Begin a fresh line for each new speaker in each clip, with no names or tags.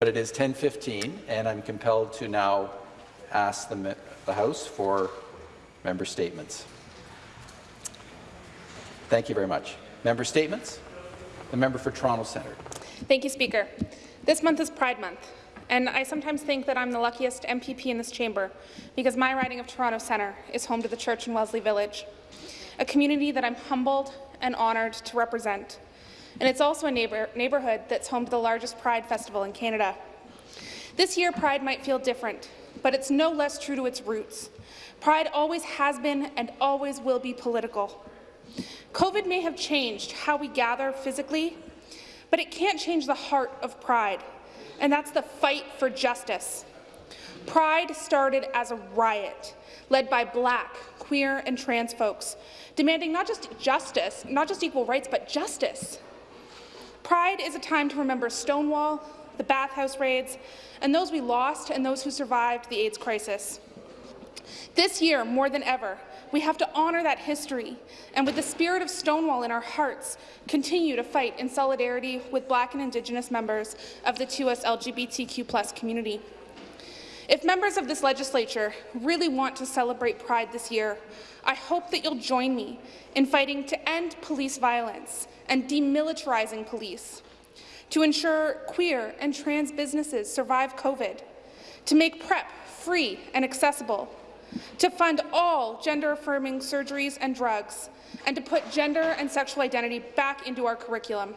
But it is 10:15, and I'm compelled to now ask the, the House for member statements. Thank you very much. Member statements. The member for Toronto Centre.
Thank you, Speaker. This month is Pride Month, and I sometimes think that I'm the luckiest MPP in this chamber because my riding of Toronto Centre is home to the church in Wellesley Village, a community that I'm humbled and honoured to represent. And it's also a neighbor neighbourhood that's home to the largest Pride festival in Canada. This year, Pride might feel different, but it's no less true to its roots. Pride always has been and always will be political. COVID may have changed how we gather physically, but it can't change the heart of Pride, and that's the fight for justice. Pride started as a riot led by black, queer and trans folks, demanding not just justice, not just equal rights, but justice. Pride is a time to remember Stonewall, the bathhouse raids, and those we lost and those who survived the AIDS crisis. This year, more than ever, we have to honour that history and, with the spirit of Stonewall in our hearts, continue to fight in solidarity with Black and Indigenous members of the 2S LGBTQ community. If members of this legislature really want to celebrate Pride this year, I hope that you'll join me in fighting to end police violence and demilitarizing police, to ensure queer and trans businesses survive COVID, to make PrEP free and accessible, to fund all gender-affirming surgeries and drugs, and to put gender and sexual identity back into our curriculum.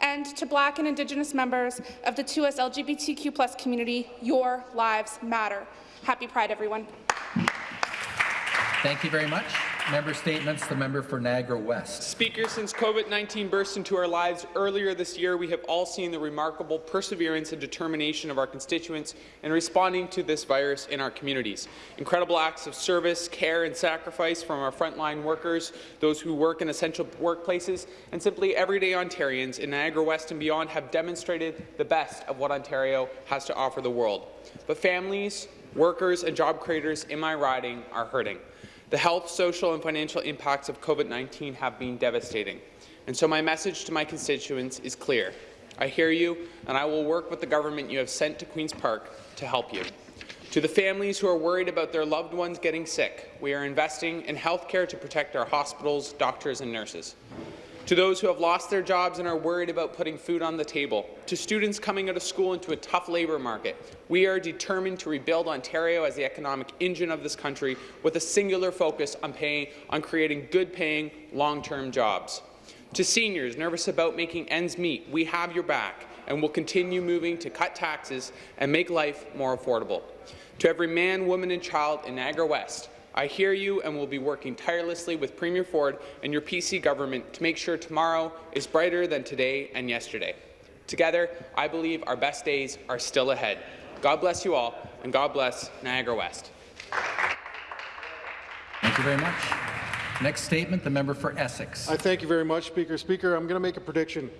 And to Black and Indigenous members of the 2S LGBTQ plus community, your lives matter. Happy Pride, everyone.
Thank you very much. Member statements. The member for Niagara West.
Speaker, since COVID-19 burst into our lives earlier this year, we have all seen the remarkable perseverance and determination of our constituents in responding to this virus in our communities. Incredible acts of service, care and sacrifice from our frontline workers, those who work in essential workplaces, and simply everyday Ontarians in Niagara West and beyond have demonstrated the best of what Ontario has to offer the world. But families, workers and job creators in my riding are hurting. The health, social and financial impacts of COVID-19 have been devastating. And so my message to my constituents is clear. I hear you, and I will work with the government you have sent to Queen's Park to help you. To the families who are worried about their loved ones getting sick, we are investing in health care to protect our hospitals, doctors and nurses to those who have lost their jobs and are worried about putting food on the table, to students coming out of school into a tough labour market. We are determined to rebuild Ontario as the economic engine of this country with a singular focus on, paying, on creating good-paying, long-term jobs. To seniors nervous about making ends meet, we have your back and will continue moving to cut taxes and make life more affordable. To every man, woman and child in Niagara West, I hear you and will be working tirelessly with Premier Ford and your PC government to make sure tomorrow is brighter than today and yesterday. Together, I believe our best days are still ahead. God bless you all, and God bless Niagara West.
Thank you very much. Next statement, the member for Essex.
I thank you very much, Speaker. Speaker, I'm going to make a prediction,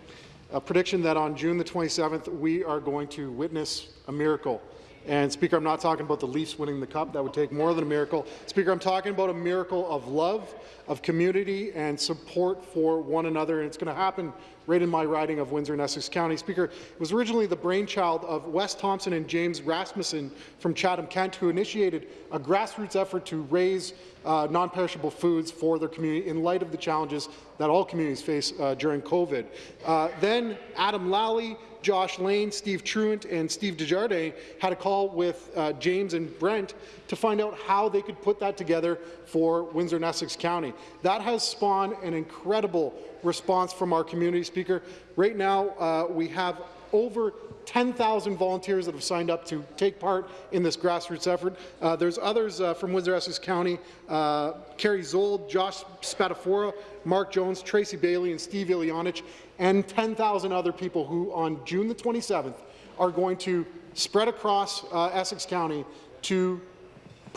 a prediction that on June the 27th, we are going to witness a miracle. And Speaker, I'm not talking about the Leafs winning the cup. That would take more than a miracle. Speaker, I'm talking about a miracle of love, of community, and support for one another. And it's going to happen right in my riding of Windsor and Essex County. Speaker, it was originally the brainchild of Wes Thompson and James Rasmussen from Chatham-Kent, who initiated a grassroots effort to raise uh, non-perishable foods for their community in light of the challenges that all communities face uh, during COVID. Uh, then Adam Lally, Josh Lane, Steve Truant, and Steve Desjardins had a call with uh, James and Brent to find out how they could put that together for Windsor and Essex County. That has spawned an incredible response from our community speaker. Right now, uh, we have over 10,000 volunteers that have signed up to take part in this grassroots effort. Uh, there's others uh, from Windsor-Essex County, uh, Carrie Zold, Josh Spatafora, Mark Jones, Tracy Bailey, and Steve Ilianich, and 10,000 other people who on June the 27th are going to spread across uh, Essex County to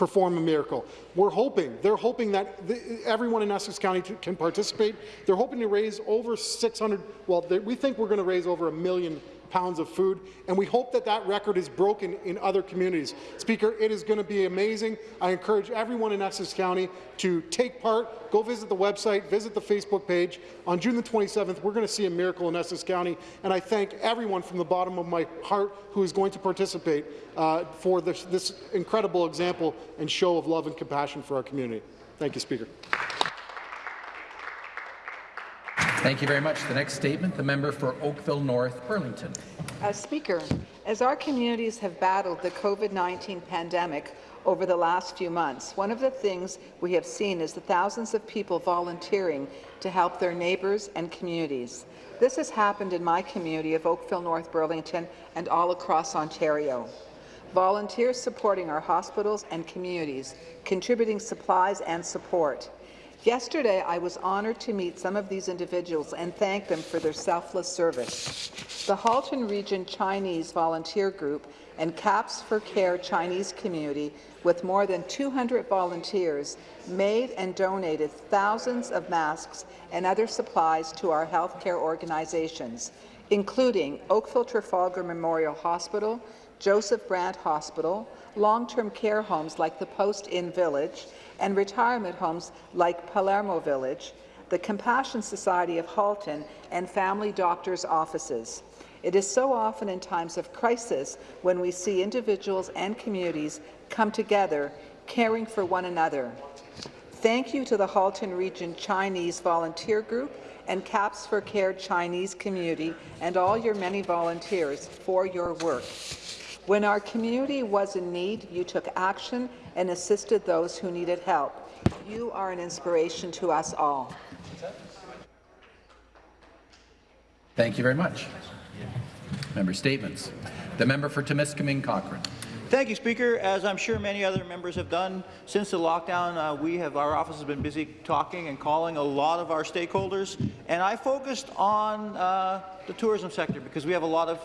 perform a miracle. We're hoping, they're hoping that the, everyone in Essex County can participate. They're hoping to raise over 600, well, we think we're going to raise over a million pounds of food, and we hope that that record is broken in other communities. Speaker, it is going to be amazing. I encourage everyone in Essex County to take part. Go visit the website, visit the Facebook page. On June the 27th, we're going to see a miracle in Essex County, and I thank everyone from the bottom of my heart who is going to participate uh, for this, this incredible example and show of love and compassion for our community. Thank you, Speaker.
Thank you very much. The next statement, the member for Oakville North Burlington.
As Speaker, as our communities have battled the COVID-19 pandemic over the last few months, one of the things we have seen is the thousands of people volunteering to help their neighbours and communities. This has happened in my community of Oakville North Burlington and all across Ontario. Volunteers supporting our hospitals and communities, contributing supplies and support. Yesterday, I was honoured to meet some of these individuals and thank them for their selfless service. The Halton Region Chinese Volunteer Group and Caps for Care Chinese community, with more than 200 volunteers, made and donated thousands of masks and other supplies to our healthcare organizations, including Oakville Trafalgar Memorial Hospital, Joseph Brant Hospital, long-term care homes like the Post Inn Village, and retirement homes like Palermo Village, the Compassion Society of Halton, and family doctors' offices. It is so often in times of crisis when we see individuals and communities come together, caring for one another. Thank you to the Halton Region Chinese Volunteer Group and Caps for Care Chinese community and all your many volunteers for your work. When our community was in need, you took action and assisted those who needed help. You are an inspiration to us all.
Thank you very much. Member statements. The member for Timiskaming Cochrane.
Thank you, Speaker. As I'm sure many other members have done since the lockdown, uh, we have our office has been busy talking and calling a lot of our stakeholders, and I focused on uh, the tourism sector because we have a lot of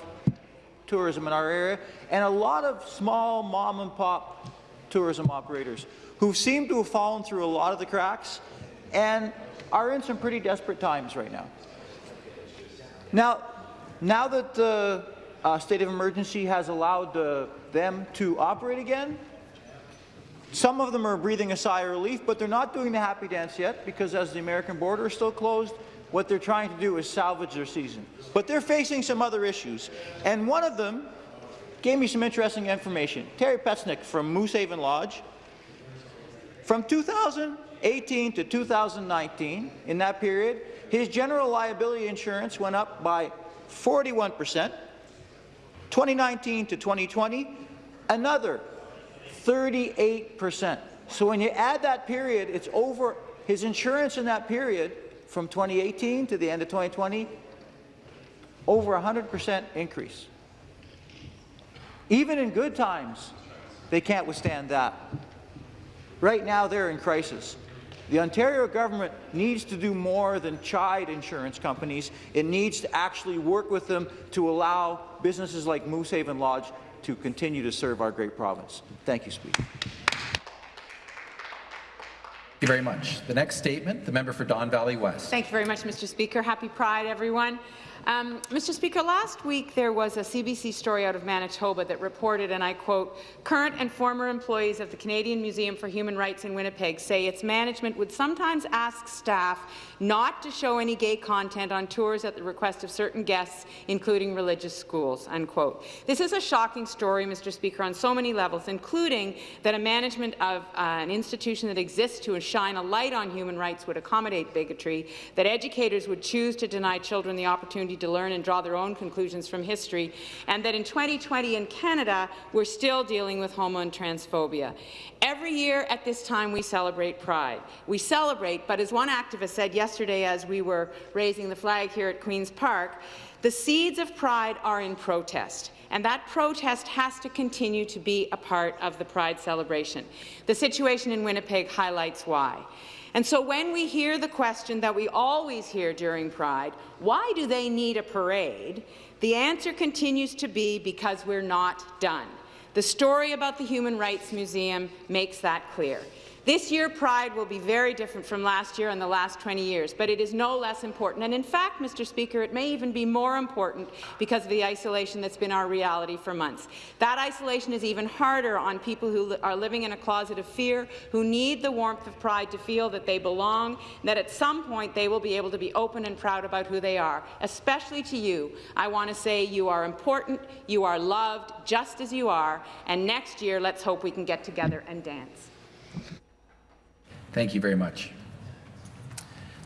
tourism in our area and a lot of small mom and pop tourism operators who seem to have fallen through a lot of the cracks and are in some pretty desperate times right now. Now, now that the uh, state of emergency has allowed uh, them to operate again, some of them are breathing a sigh of relief, but they're not doing the happy dance yet because as the American border is still closed, what they're trying to do is salvage their season. But they're facing some other issues, and one of them gave me some interesting information. Terry Petsnick from Moose Haven Lodge, from 2018 to 2019, in that period, his general liability insurance went up by 41 percent. 2019 to 2020, another 38 percent. So when you add that period, it's over his insurance in that period from 2018 to the end of 2020, over 100 percent increase. Even in good times, they can't withstand that. Right now, they're in crisis. The Ontario government needs to do more than chide insurance companies. It needs to actually work with them to allow businesses like Moose Haven Lodge to continue to serve our great province. Thank you, Speaker.
Thank you very much. The next statement, the member for Don Valley West.
Thank you very much, Mr. Speaker. Happy Pride, everyone. Um, Mr. Speaker, last week there was a CBC story out of Manitoba that reported, and I quote, current and former employees of the Canadian Museum for Human Rights in Winnipeg say its management would sometimes ask staff not to show any gay content on tours at the request of certain guests, including religious schools, unquote. This is a shocking story, Mr. Speaker, on so many levels, including that a management of uh, an institution that exists to shine a light on human rights would accommodate bigotry, that educators would choose to deny children the opportunity to learn and draw their own conclusions from history, and that in 2020 in Canada, we're still dealing with homo and transphobia. Every year at this time, we celebrate Pride. We celebrate, but as one activist said yesterday as we were raising the flag here at Queen's Park, the seeds of pride are in protest, and that protest has to continue to be a part of the Pride celebration. The situation in Winnipeg highlights why. And so when we hear the question that we always hear during Pride, why do they need a parade? The answer continues to be because we're not done. The story about the Human Rights Museum makes that clear. This year, Pride will be very different from last year and the last 20 years, but it is no less important. And in fact, Mr. Speaker, it may even be more important because of the isolation that's been our reality for months. That isolation is even harder on people who are living in a closet of fear, who need the warmth of Pride to feel that they belong, that at some point they will be able to be open and proud about who they are. Especially to you, I want to say you are important, you are loved, just as you are, and next year, let's hope we can get together and dance.
Thank you very much.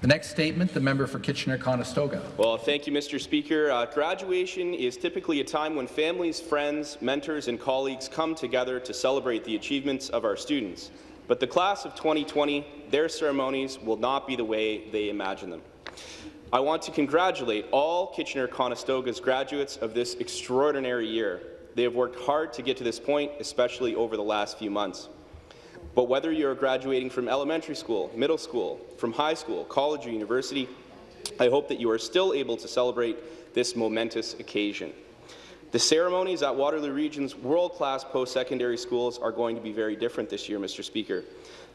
The next statement, the member for Kitchener-Conestoga.
Well, thank you, Mr. Speaker. Uh, graduation is typically a time when families, friends, mentors, and colleagues come together to celebrate the achievements of our students. But the class of 2020, their ceremonies will not be the way they imagine them. I want to congratulate all Kitchener-Conestoga's graduates of this extraordinary year. They have worked hard to get to this point, especially over the last few months. But whether you're graduating from elementary school, middle school, from high school, college, or university, I hope that you are still able to celebrate this momentous occasion. The ceremonies at Waterloo Region's world-class post-secondary schools are going to be very different this year, Mr. Speaker.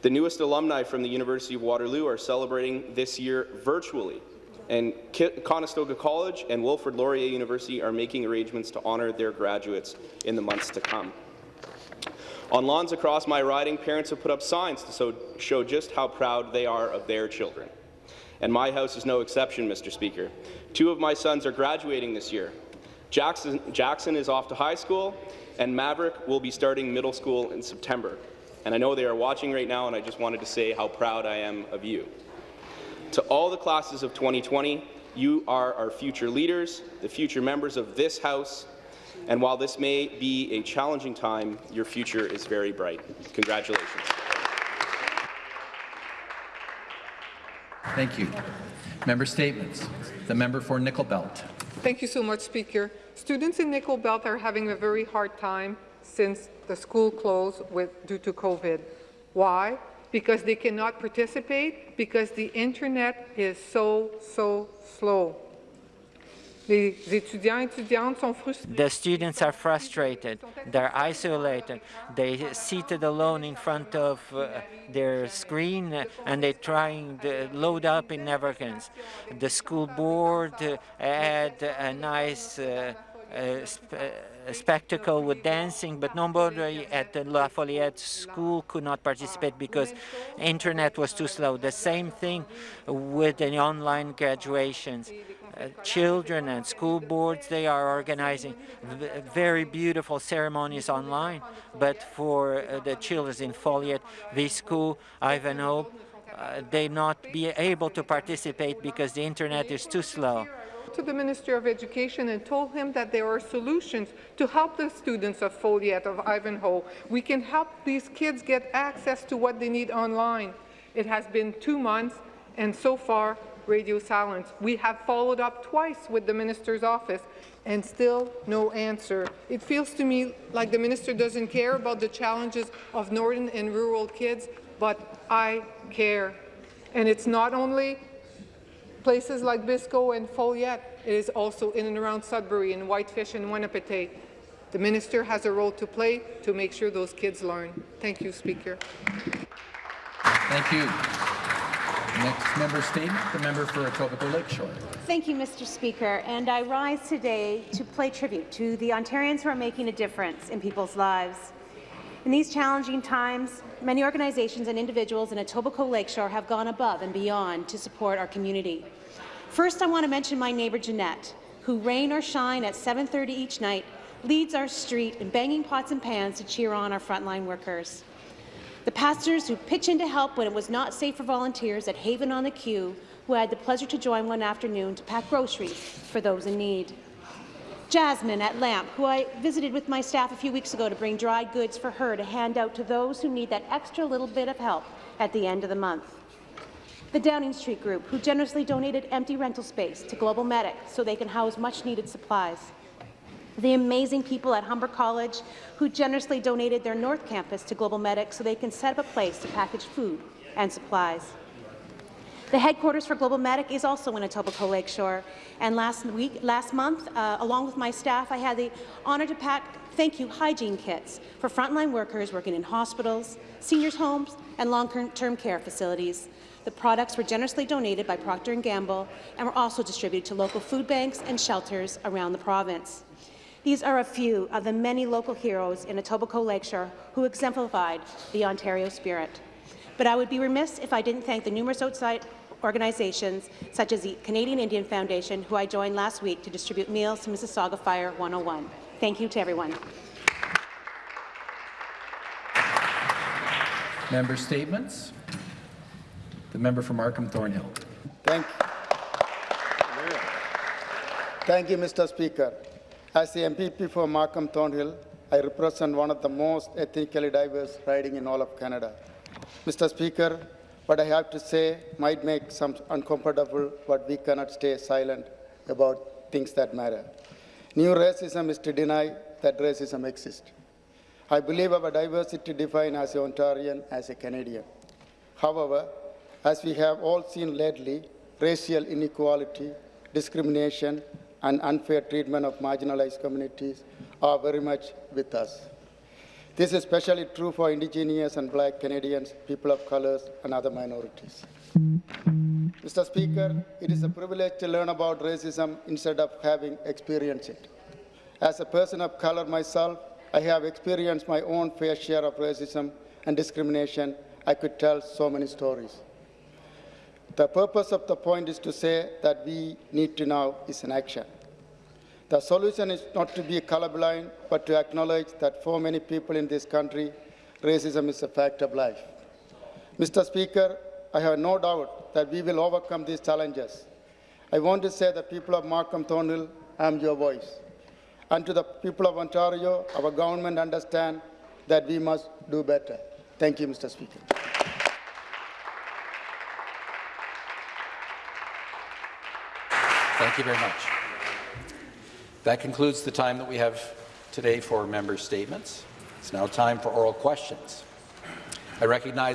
The newest alumni from the University of Waterloo are celebrating this year virtually, and Conestoga College and Wilfrid Laurier University are making arrangements to honour their graduates in the months to come. On lawns across my riding, parents have put up signs to show just how proud they are of their children. And my house is no exception, Mr. Speaker. Two of my sons are graduating this year. Jackson, Jackson is off to high school, and Maverick will be starting middle school in September. And I know they are watching right now, and I just wanted to say how proud I am of you. To all the classes of 2020, you are our future leaders, the future members of this House, and while this may be a challenging time, your future is very bright. Congratulations.
Thank you. Member statements. The member for Nickel Belt.
Thank you so much, Speaker. Students in Nickel Belt are having a very hard time since the school closed with, due to COVID. Why? Because they cannot participate, because the internet is so, so slow.
The students are frustrated. They're isolated. They seated alone in front of uh, their screen uh, and they're trying to load up in never The school board uh, had a nice uh, sp spectacle with dancing, but nobody at the La Foleyet school could not participate because internet was too slow. The same thing with the online graduations. Uh, children and school boards, they are organizing very beautiful ceremonies online. But for uh, the children in Foleyet, school, Ivanhoe, uh, they not be able to participate because the internet is too slow
to the Minister of Education and told him that there are solutions to help the students of Foleyet, of Ivanhoe. We can help these kids get access to what they need online. It has been two months, and so far, radio silence. We have followed up twice with the minister's office and still no answer. It feels to me like the minister doesn't care about the challenges of northern and rural kids, but I care. And it's not only places like Biscoe and Foleyet, it is also in and around Sudbury and Whitefish and Wahnapitae. The minister has a role to play to make sure those kids learn. Thank you, Speaker.
Thank you. Next member statement, the member for Etobicoke Lakeshore.
Thank you, Mr. Speaker. And I rise today to pay tribute to the Ontarians who are making a difference in people's lives. In these challenging times, many organizations and individuals in Etobicoke Lakeshore have gone above and beyond to support our community. First, I want to mention my neighbour Jeanette, who, rain or shine, at 7.30 each night, leads our street in banging pots and pans to cheer on our frontline workers. The pastors who pitch in to help when it was not safe for volunteers at Haven on the Queue, who had the pleasure to join one afternoon to pack groceries for those in need. Jasmine at LAMP, who I visited with my staff a few weeks ago to bring dry goods for her to hand out to those who need that extra little bit of help at the end of the month. The Downing Street Group, who generously donated empty rental space to Global Medic so they can house much-needed supplies the amazing people at Humber College who generously donated their North Campus to Global Medic so they can set up a place to package food and supplies. The headquarters for Global Medic is also in Etobicoke Lakeshore. And last week, last month, uh, along with my staff, I had the honour to pack thank you hygiene kits for frontline workers working in hospitals, seniors' homes, and long-term care facilities. The products were generously donated by Procter & Gamble and were also distributed to local food banks and shelters around the province. These are a few of the many local heroes in Etobicoke Lakeshore who exemplified the Ontario spirit. But I would be remiss if I didn't thank the numerous outside organizations, such as the Canadian Indian Foundation, who I joined last week to distribute meals to Mississauga Fire 101. Thank you to everyone.
Member statements. The member from Markham Thornhill.
Thank you. Thank you, Mr. Speaker. As the MPP for Markham Thornhill, I represent one of the most ethnically diverse riding in all of Canada. Mr. Speaker, what I have to say might make some uncomfortable, but we cannot stay silent about things that matter. New racism is to deny that racism exists. I believe our diversity defined as an Ontarian, as a Canadian. However, as we have all seen lately, racial inequality, discrimination, and unfair treatment of marginalized communities are very much with us. This is especially true for Indigenous and Black Canadians, people of colors, and other minorities. Mr. Speaker, it is a privilege to learn about racism instead of having experienced it. As a person of color myself, I have experienced my own fair share of racism and discrimination. I could tell so many stories. The purpose of the point is to say that we need to now is an action. The solution is not to be colorblind, but to acknowledge that for many people in this country, racism is a fact of life. Mr. Speaker, I have no doubt that we will overcome these challenges. I want to say that people of Markham Thornhill, I am your voice. And to the people of Ontario, our government understand that we must do better. Thank you, Mr. Speaker.
Thank you very much. That concludes the time that we have today for member statements. It's now time for oral questions. I recognize